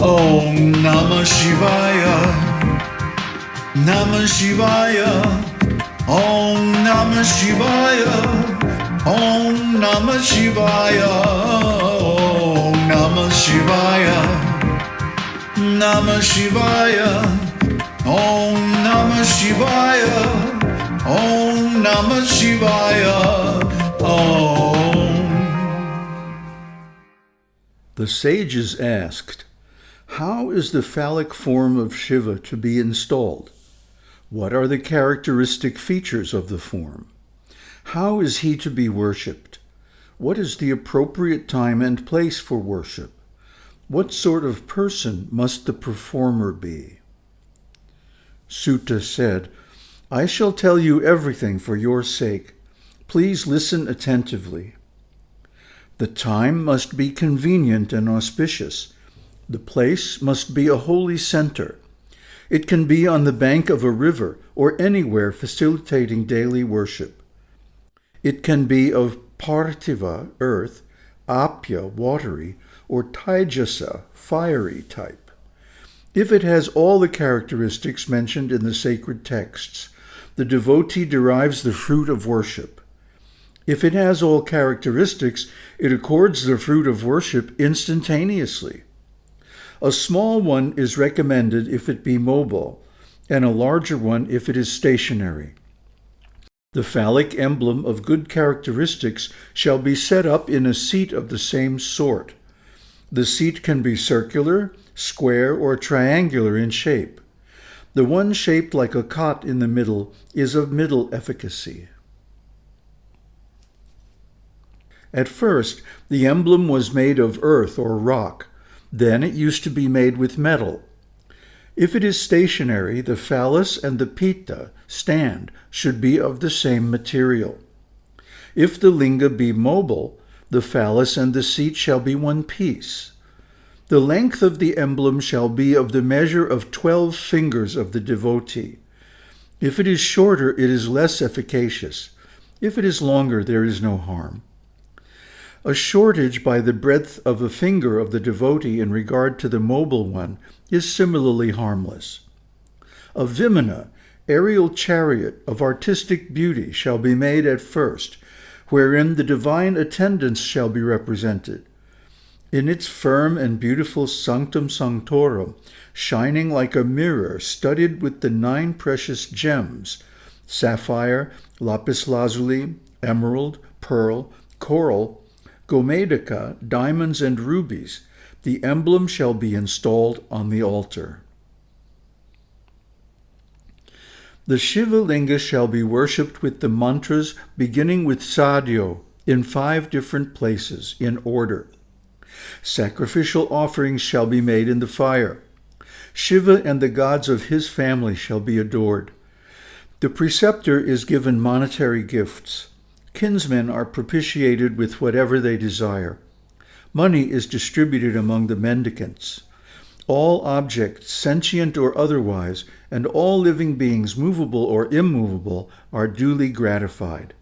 Om Namah Shivaya. Namah Shivaya. Om Namah Shivaya. Om Namah Shivaya. Om Namah Shivaya. Namah Shivaya. Om Namah Shivaya. Om Namah Shivaya. Om. The sages asked, How is the phallic form of Shiva to be installed? What are the characteristic features of the form? How is he to be worshipped? What is the appropriate time and place for worship? What sort of person must the performer be? Suta said, I shall tell you everything for your sake. Please listen attentively. The time must be convenient and auspicious. The place must be a holy center. It can be on the bank of a river or anywhere facilitating daily worship. It can be of parthiva, earth, Apya, watery, or Taijasa, fiery type. If it has all the characteristics mentioned in the sacred texts, the devotee derives the fruit of worship. If it has all characteristics, it accords the fruit of worship instantaneously. A small one is recommended if it be mobile, and a larger one if it is stationary. The phallic emblem of good characteristics shall be set up in a seat of the same sort. The seat can be circular, square, or triangular in shape. The one shaped like a cot in the middle is of middle efficacy. At first, the emblem was made of earth or rock. Then it used to be made with metal. If it is stationary, the phallus and the pita, stand, should be of the same material. If the linga be mobile, the phallus and the seat shall be one piece. The length of the emblem shall be of the measure of twelve fingers of the devotee. If it is shorter, it is less efficacious. If it is longer, there is no harm. A shortage by the breadth of a finger of the devotee in regard to the mobile one is similarly harmless. A vimana, aerial chariot of artistic beauty, shall be made at first, wherein the divine attendants shall be represented. In its firm and beautiful sanctum sanctorum, shining like a mirror studded with the nine precious gems, sapphire, lapis lazuli, emerald, pearl, coral, Gomedika, diamonds and rubies, the emblem shall be installed on the altar. The Shiva Linga shall be worshipped with the mantras beginning with Sadhyo in five different places in order. Sacrificial offerings shall be made in the fire. Shiva and the gods of his family shall be adored. The preceptor is given monetary gifts. Kinsmen are propitiated with whatever they desire. Money is distributed among the mendicants. All objects, sentient or otherwise, and all living beings, movable or immovable, are duly gratified.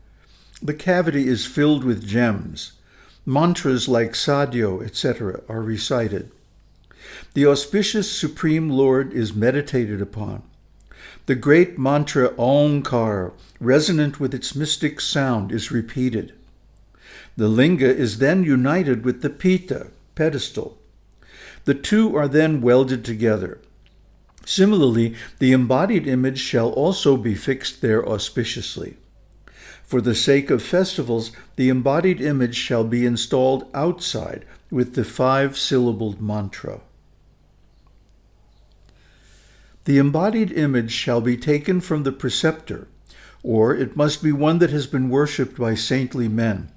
The cavity is filled with gems. Mantras like Sadhyo, etc., are recited. The auspicious Supreme Lord is meditated upon. The great mantra Omkar, resonant with its mystic sound, is repeated. The linga is then united with the pita, pedestal. The two are then welded together. Similarly, the embodied image shall also be fixed there auspiciously. For the sake of festivals, the embodied image shall be installed outside with the five-syllabled mantra. The embodied image shall be taken from the preceptor, or it must be one that has been worshipped by saintly men.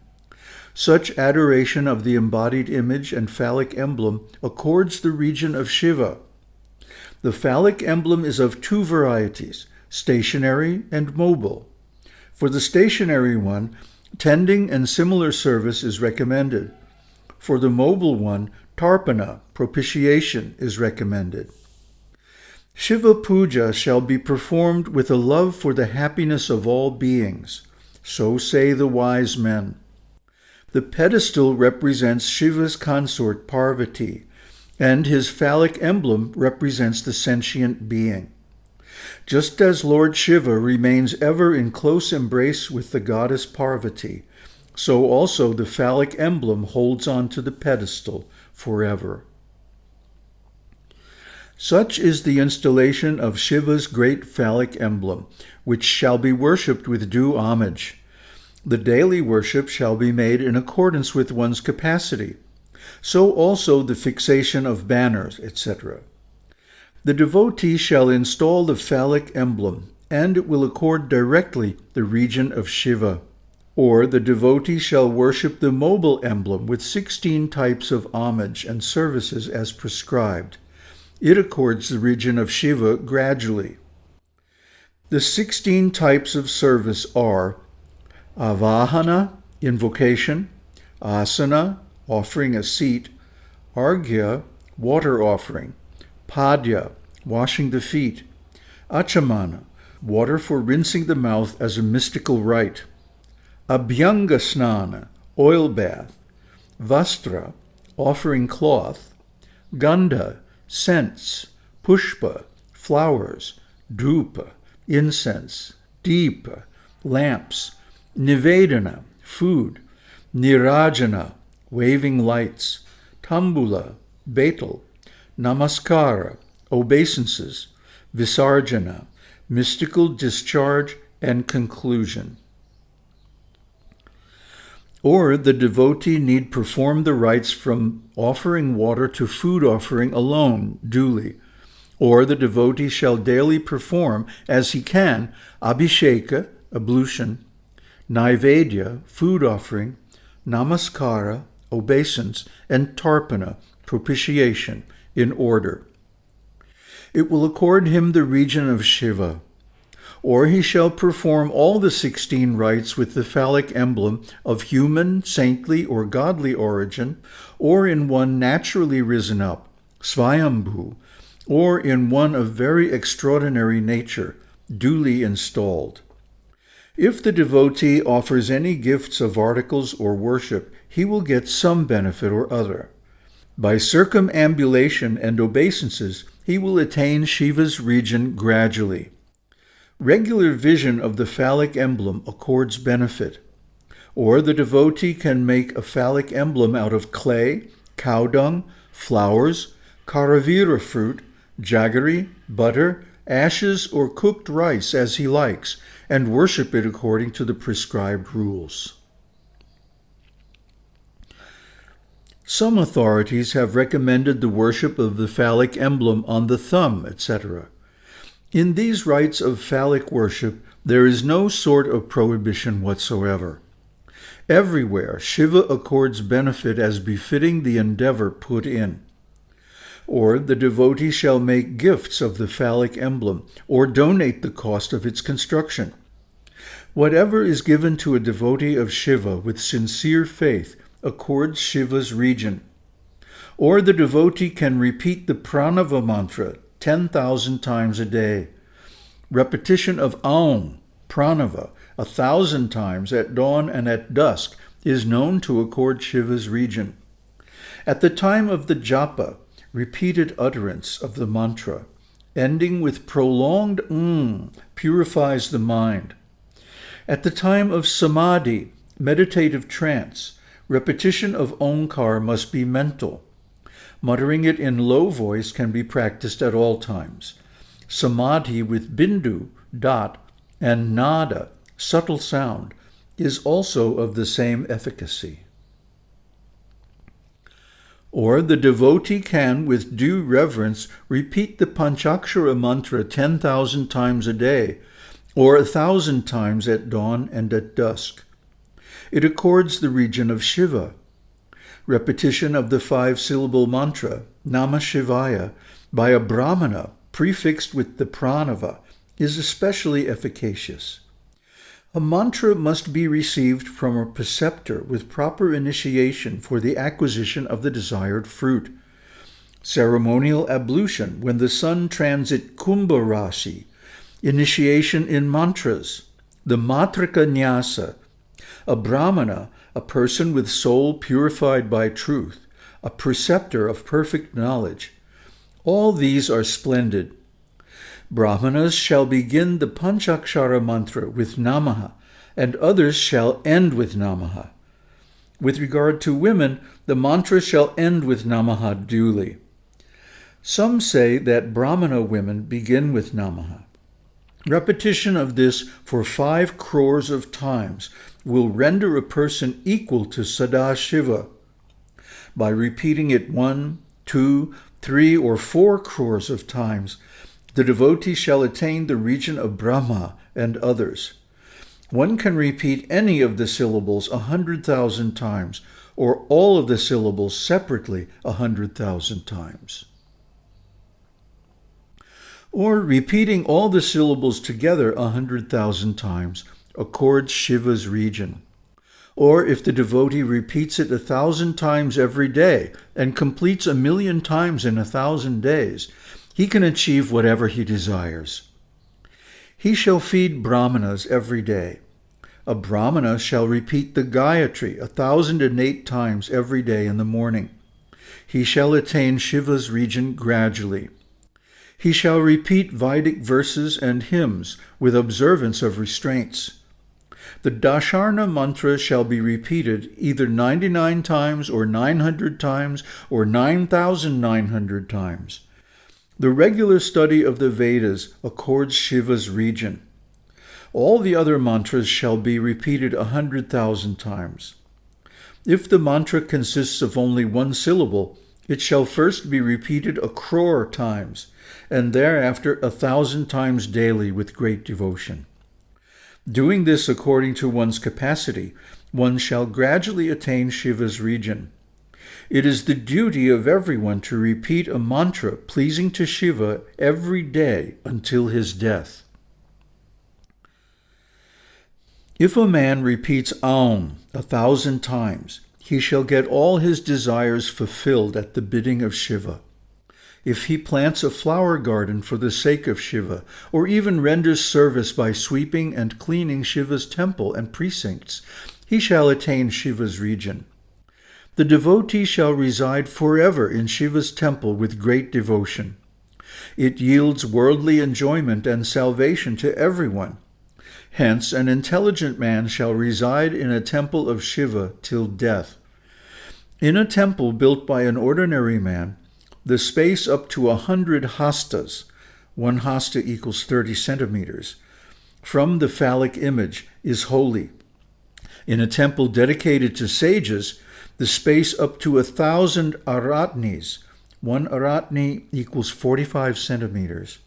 Such adoration of the embodied image and phallic emblem accords the region of Shiva. The phallic emblem is of two varieties, stationary and mobile. For the stationary one, tending and similar service is recommended. For the mobile one, tarpana, propitiation, is recommended. Shiva Puja shall be performed with a love for the happiness of all beings. So say the wise men. The pedestal represents Shiva's consort Parvati. and his phallic emblem represents the sentient being. Just as Lord Shiva remains ever in close embrace with the goddess Parvati, so also the phallic emblem holds on to the pedestal forever. Such is the installation of Shiva's great phallic emblem, which shall be worshipped with due homage. The daily worship shall be made in accordance with one's capacity. So also the fixation of banners, etc. The devotee shall install the phallic emblem, and it will accord directly the region of Shiva. Or the devotee shall worship the mobile emblem with 16 types of homage and services as prescribed. It accords the region of Shiva gradually. The 16 types of service are Avahana, invocation, Asana, offering a seat, arghya, water offering, Padya, washing the feet, Achamana, water for rinsing the mouth as a mystical rite, Abhyanga Snana, oil bath, Vastra, offering cloth, Gandha, scents, Pushpa, flowers, Dhupa, incense, Deepa, lamps, Nivedana, food, Nirajana, waving lights, Tambula, betel, Namaskara, obeisances, Visarjana, mystical discharge and conclusion. Or the devotee need perform the rites from offering water to food offering alone, duly. Or the devotee shall daily perform, as he can, abhisheka, ablution, naivedya, food offering, namaskara, obeisance, and tarpana, propitiation, in order. It will accord him the region of Shiva. Or he shall perform all the sixteen rites with the phallic emblem of human, saintly, or godly origin, or in one naturally risen up, Svayambhu, or in one of very extraordinary nature, duly installed. If the devotee offers any gifts of articles or worship, he will get some benefit or other. By circumambulation and obeisances, he will attain Shiva's region gradually. Regular vision of the phallic emblem accords benefit. Or the devotee can make a phallic emblem out of clay, cow dung, flowers, karavira fruit, jaggery, butter, ashes, or cooked rice as he likes, and worship it according to the prescribed rules. Some authorities have recommended the worship of the phallic emblem on the thumb, etc. In these rites of phallic worship, there is no sort of prohibition whatsoever. Everywhere, Shiva accords benefit as befitting the endeavor put in. Or the devotee shall make gifts of the phallic emblem, or donate the cost of its construction. Whatever is given to a devotee of Shiva with sincere faith accords Shiva's region. Or the devotee can repeat the pranava mantra 10,000 times a day. Repetition of Aum, pranava, a thousand times at dawn and at dusk is known to accord Shiva's region. At the time of the japa, repeated utterance of the mantra, ending with prolonged um, purifies the mind. At the time of samadhi, meditative trance, repetition of omkar must be mental. Muttering it in low voice can be practiced at all times. Samadhi with bindu, dot, and nada, subtle sound, is also of the same efficacy. Or the devotee can, with due reverence, repeat the Panchakshara mantra 10,000 times a day, or a thousand times at dawn and at dusk. It accords the region of Shiva. Repetition of the five-syllable mantra, Namah Shivaya, by a brahmana prefixed with the pranava, is especially efficacious. A mantra must be received from a preceptor with proper initiation for the acquisition of the desired fruit. Ceremonial ablution when the sun transit Kumbha Rashi. Initiation in mantras. The Matrika Nyasa. A brahmana, a person with soul purified by truth. a preceptor of perfect knowledge. All these are splendid. Brahmanas shall begin the Panchakshara mantra with Namaha, and others shall end with Namaha. With regard to women, the mantra shall end with Namaha duly. Some say that Brahmana women begin with Namaha. Repetition of this for five crores of times will render a person equal to Sadashiva. By repeating it one, two, three, or four crores of times, the devotee shall attain the region of Brahma and others. One can repeat any of the syllables a hundred thousand times, or all of the syllables separately a hundred thousand times or repeating all the syllables together a hundred thousand times accords Shiva's region. Or if the devotee repeats it a thousand times every day and completes a million times in a thousand days, he can achieve whatever he desires. He shall feed brahmanas every day. A brahmana shall repeat the Gayatri a thousand and eight times every day in the morning. He shall attain Shiva's region gradually. He shall repeat Vedic verses and hymns with observance of restraints. The Dasharna mantra shall be repeated either 99 times or 900 times or 9,900 times. The regular study of the Vedas accords Shiva's region. All the other mantras shall be repeated a hundred thousand times. If the mantra consists of only one syllable, it shall first be repeated a crore times, and thereafter a thousand times daily with great devotion. Doing this according to one's capacity, one shall gradually attain Shiva's region. It is the duty of everyone to repeat a mantra pleasing to Shiva every day until his death. If a man repeats Aum a thousand times, he shall get all his desires fulfilled at the bidding of Shiva if he plants a flower garden for the sake of Shiva, or even renders service by sweeping and cleaning Shiva's temple and precincts, he shall attain Shiva's region. The devotee shall reside forever in Shiva's temple with great devotion. It yields worldly enjoyment and salvation to everyone. Hence, an intelligent man shall reside in a temple of Shiva till death. In a temple built by an ordinary man, the space up to a hundred hastas, one hasta equals 30 centimeters, from the phallic image is holy. In a temple dedicated to sages, the space up to a thousand aratnis, one aratni equals 45 centimeters,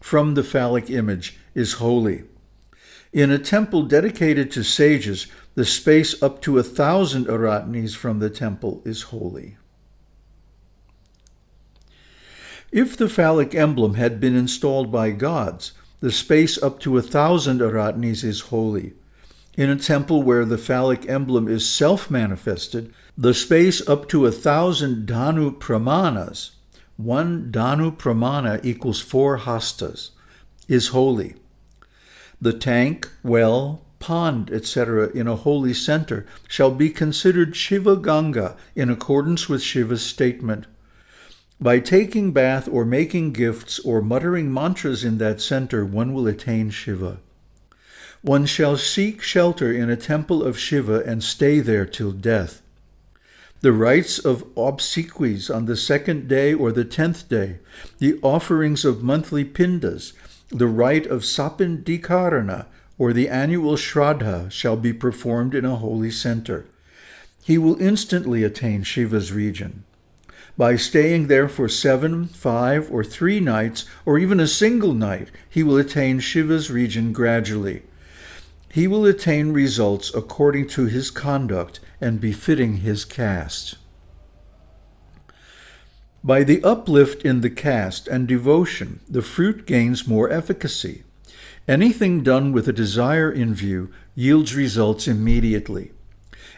from the phallic image is holy. In a temple dedicated to sages, the space up to a thousand aratnis from the temple is holy. If the phallic emblem had been installed by gods, the space up to a thousand aratnis is holy. In a temple where the phallic emblem is self-manifested, the space up to a thousand dhanu pramanas, one dhanu pramana equals four hastas, is holy. The tank, well, pond, etc. in a holy center shall be considered Shiva Ganga in accordance with Shiva's statement. By taking bath or making gifts or muttering mantras in that center, one will attain Shiva. One shall seek shelter in a temple of Shiva and stay there till death. The rites of obsequies on the second day or the tenth day, the offerings of monthly pindas, the rite of sapindikarana, or the annual shraddha shall be performed in a holy center. He will instantly attain Shiva's region. By staying there for seven, five, or three nights, or even a single night, he will attain Shiva's region gradually. He will attain results according to his conduct and befitting his caste. By the uplift in the caste and devotion, the fruit gains more efficacy. Anything done with a desire in view yields results immediately.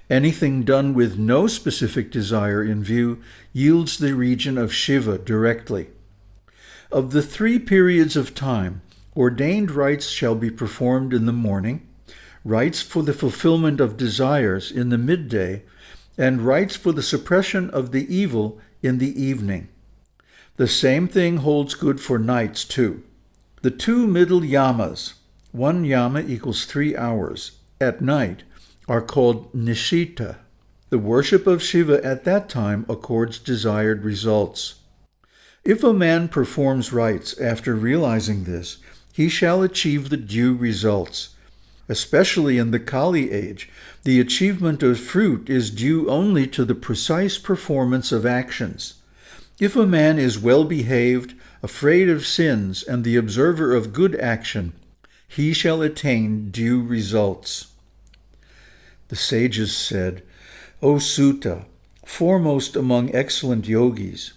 Anything done with no specific desire in view yields the region of Shiva directly. Of the three periods of time, ordained rites shall be performed in the morning, rites for the fulfillment of desires in the midday, and rites for the suppression of the evil in the evening. The same thing holds good for nights, too. The two middle yamas, one yama equals three hours, at night, are called nishita. The worship of Shiva at that time accords desired results. If a man performs rites after realizing this, he shall achieve the due results. Especially in the Kali age, the achievement of fruit is due only to the precise performance of actions. If a man is well behaved, afraid of sins, and the observer of good action, he shall attain due results. The sages said, O Suta, foremost among excellent yogis,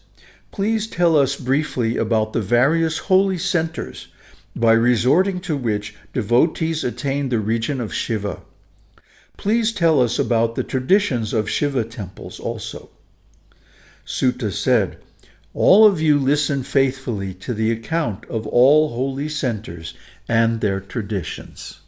please tell us briefly about the various holy centers by resorting to which devotees attain the region of Shiva. Please tell us about the traditions of Shiva temples also. Suta said, all of you listen faithfully to the account of all holy centers and their traditions.